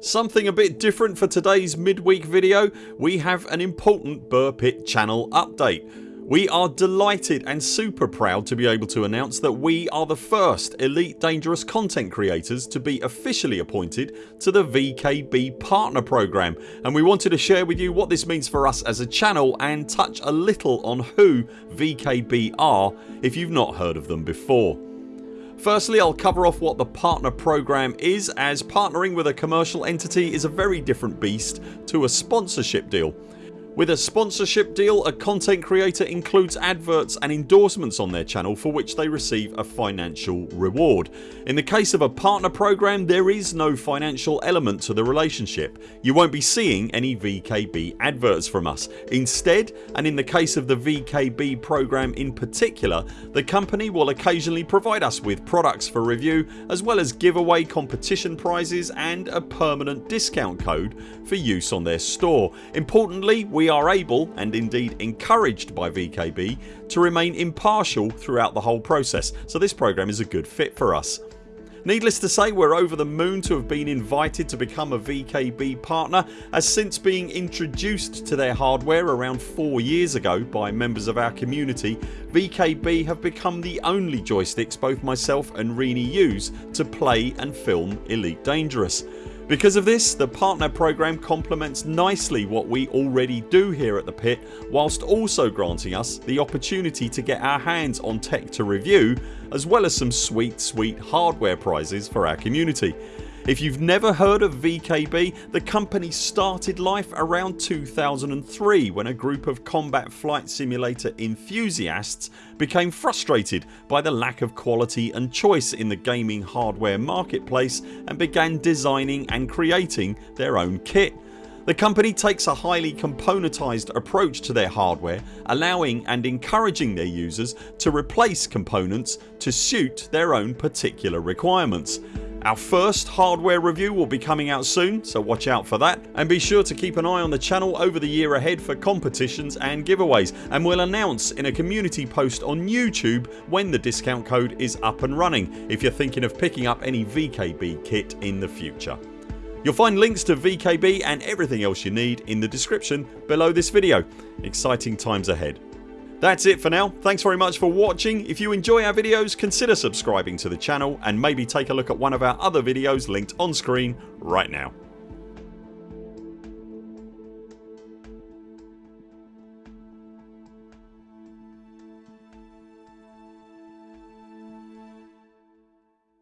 Something a bit different for today's midweek video. We have an important Buur Pit channel update. We are delighted and super proud to be able to announce that we are the first Elite Dangerous content creators to be officially appointed to the VKB Partner Program and we wanted to share with you what this means for us as a channel and touch a little on who VKB are if you've not heard of them before. Firstly I'll cover off what the partner program is as partnering with a commercial entity is a very different beast to a sponsorship deal. With a sponsorship deal a content creator includes adverts and endorsements on their channel for which they receive a financial reward. In the case of a partner program there is no financial element to the relationship. You won't be seeing any VKB adverts from us. Instead and in the case of the VKB program in particular the company will occasionally provide us with products for review as well as giveaway competition prizes and a permanent discount code for use on their store. Importantly we we are able and indeed encouraged by VKB to remain impartial throughout the whole process so this program is a good fit for us. Needless to say we're over the moon to have been invited to become a VKB partner as since being introduced to their hardware around 4 years ago by members of our community VKB have become the only joysticks both myself and Rini use to play and film Elite Dangerous. Because of this the partner program complements nicely what we already do here at the pit whilst also granting us the opportunity to get our hands on tech to review as well as some sweet sweet hardware prizes for our community. If you've never heard of VKB the company started life around 2003 when a group of combat flight simulator enthusiasts became frustrated by the lack of quality and choice in the gaming hardware marketplace and began designing and creating their own kit. The company takes a highly componentised approach to their hardware allowing and encouraging their users to replace components to suit their own particular requirements. Our first hardware review will be coming out soon so watch out for that and be sure to keep an eye on the channel over the year ahead for competitions and giveaways and we'll announce in a community post on YouTube when the discount code is up and running if you're thinking of picking up any VKB kit in the future. You'll find links to VKB and everything else you need in the description below this video. Exciting times ahead. That's it for now. Thanks very much for watching. If you enjoy our videos consider subscribing to the channel and maybe take a look at one of our other videos linked on screen right now.